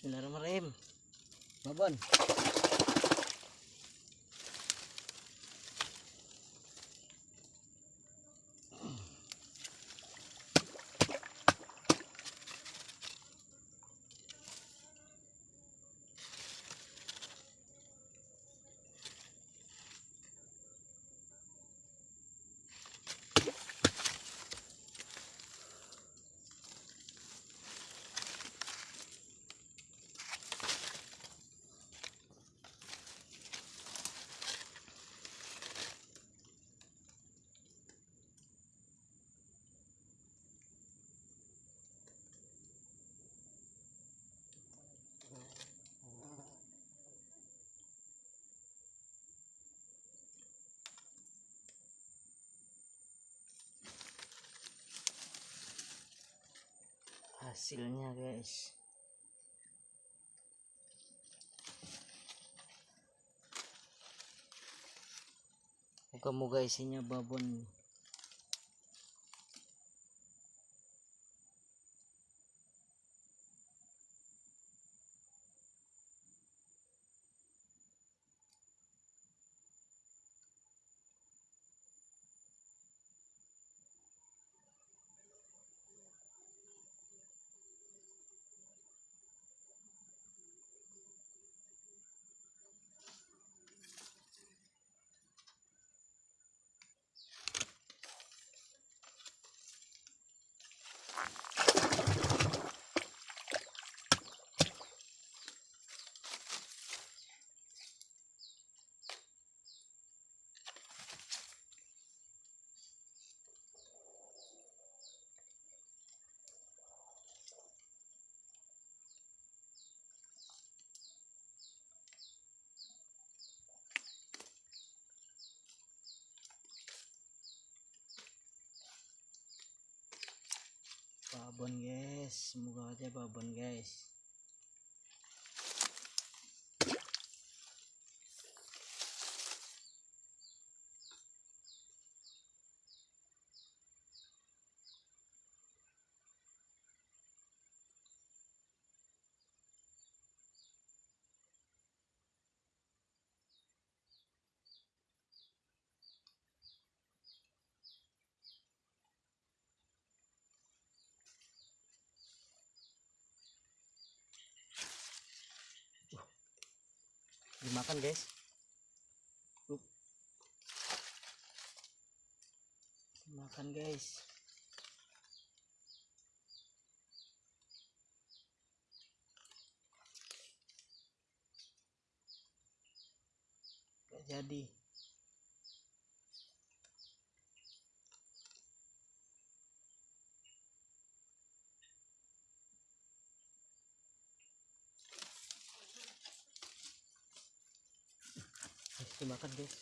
Bismillahirrahmanirrahim. Babon. Hasilnya guys. Moga-moga isinya babon. Babon guys, semoga aja babon guys. Dimakan guys. Dimakan guys. Gak jadi. Guys, dimakan guys.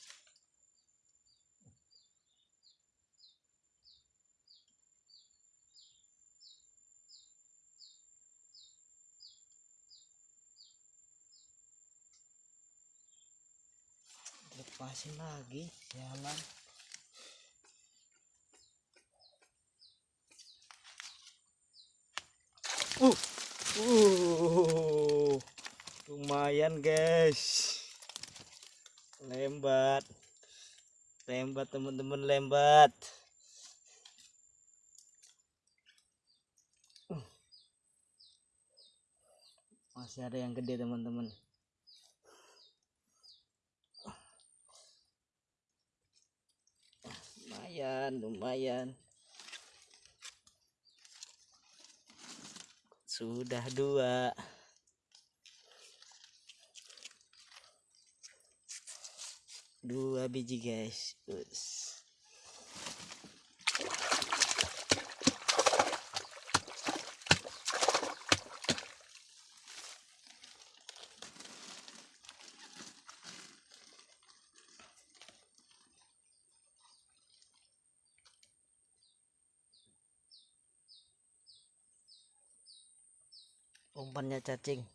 Lepasin lagi, jalan. Uh, uh, lumayan guys lembat. Lembat teman-teman lembat. Masih ada yang gede teman-teman. Lumayan lumayan. Sudah dua dua biji guys Us. umpannya cacing